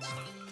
Yeah.